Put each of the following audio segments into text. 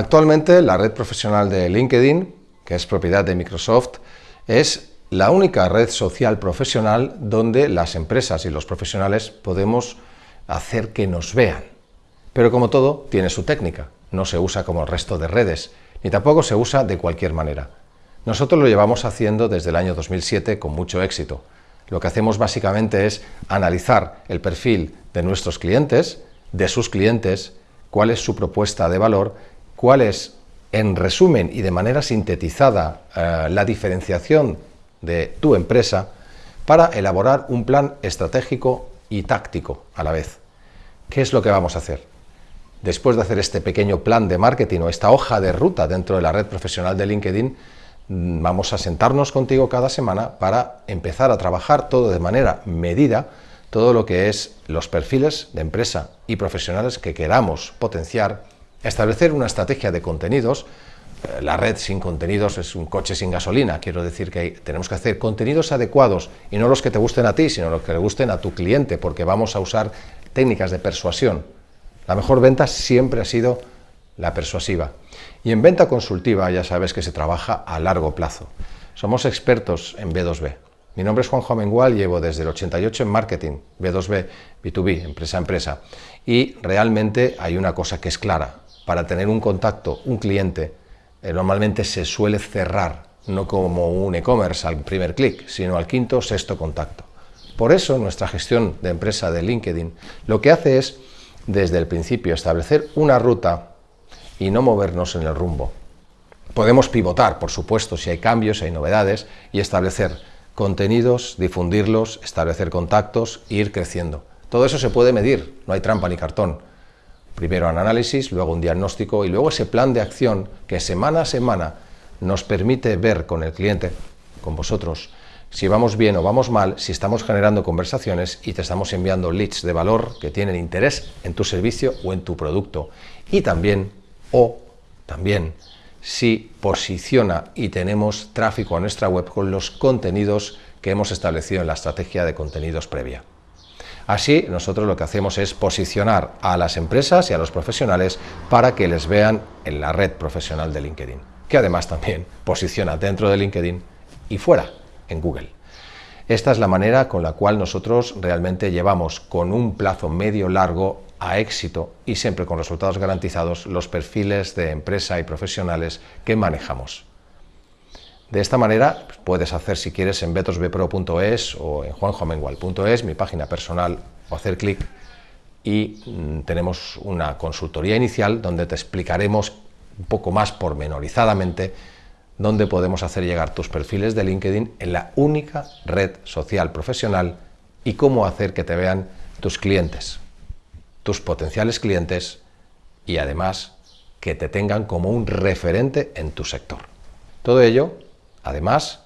Actualmente la red profesional de LinkedIn, que es propiedad de Microsoft, es la única red social profesional donde las empresas y los profesionales podemos hacer que nos vean. Pero como todo, tiene su técnica, no se usa como el resto de redes, ni tampoco se usa de cualquier manera. Nosotros lo llevamos haciendo desde el año 2007 con mucho éxito. Lo que hacemos básicamente es analizar el perfil de nuestros clientes, de sus clientes, cuál es su propuesta de valor, cuál es, en resumen y de manera sintetizada, eh, la diferenciación de tu empresa para elaborar un plan estratégico y táctico a la vez. ¿Qué es lo que vamos a hacer? Después de hacer este pequeño plan de marketing o esta hoja de ruta dentro de la red profesional de LinkedIn, mm, vamos a sentarnos contigo cada semana para empezar a trabajar todo de manera medida, todo lo que es los perfiles de empresa y profesionales que queramos potenciar, establecer una estrategia de contenidos eh, la red sin contenidos es un coche sin gasolina, quiero decir que tenemos que hacer contenidos adecuados y no los que te gusten a ti, sino los que le gusten a tu cliente, porque vamos a usar técnicas de persuasión. La mejor venta siempre ha sido la persuasiva. Y en venta consultiva ya sabes que se trabaja a largo plazo. Somos expertos en B2B. Mi nombre es Juanjo Amengual, llevo desde el 88 en marketing, B2B, B2B, empresa a empresa. Y realmente hay una cosa que es clara. Para tener un contacto, un cliente, eh, normalmente se suele cerrar, no como un e-commerce al primer clic, sino al quinto o sexto contacto. Por eso nuestra gestión de empresa de LinkedIn lo que hace es, desde el principio, establecer una ruta y no movernos en el rumbo. Podemos pivotar, por supuesto, si hay cambios, si hay novedades, y establecer contenidos, difundirlos, establecer contactos e ir creciendo. Todo eso se puede medir, no hay trampa ni cartón. Primero un análisis, luego un diagnóstico y luego ese plan de acción que semana a semana nos permite ver con el cliente, con vosotros, si vamos bien o vamos mal, si estamos generando conversaciones y te estamos enviando leads de valor que tienen interés en tu servicio o en tu producto. Y también, o también, si posiciona y tenemos tráfico a nuestra web con los contenidos que hemos establecido en la estrategia de contenidos previa. Así, nosotros lo que hacemos es posicionar a las empresas y a los profesionales para que les vean en la red profesional de LinkedIn, que además también posiciona dentro de LinkedIn y fuera, en Google. Esta es la manera con la cual nosotros realmente llevamos con un plazo medio-largo a éxito y siempre con resultados garantizados los perfiles de empresa y profesionales que manejamos. De esta manera puedes hacer si quieres en betosbpro.es o en juanjomengual.es, mi página personal, o hacer clic y mm, tenemos una consultoría inicial donde te explicaremos un poco más pormenorizadamente dónde podemos hacer llegar tus perfiles de LinkedIn en la única red social profesional y cómo hacer que te vean tus clientes, tus potenciales clientes y además que te tengan como un referente en tu sector. Todo ello Además,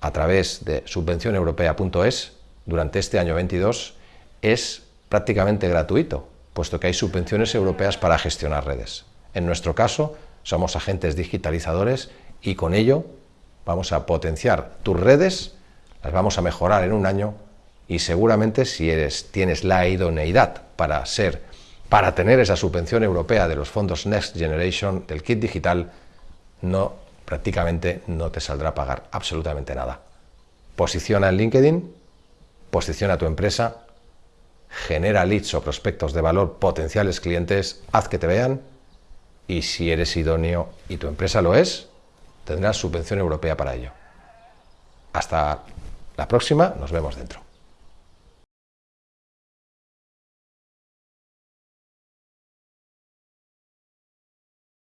a través de subvencioneuropea.es, durante este año 22, es prácticamente gratuito, puesto que hay subvenciones europeas para gestionar redes. En nuestro caso, somos agentes digitalizadores y con ello vamos a potenciar tus redes, las vamos a mejorar en un año y seguramente si tienes la idoneidad para ser, para tener esa subvención europea de los fondos Next Generation del kit digital, no prácticamente no te saldrá a pagar absolutamente nada. Posiciona en LinkedIn, posiciona tu empresa, genera leads o prospectos de valor potenciales clientes, haz que te vean y si eres idóneo y tu empresa lo es, tendrás subvención europea para ello. Hasta la próxima, nos vemos dentro.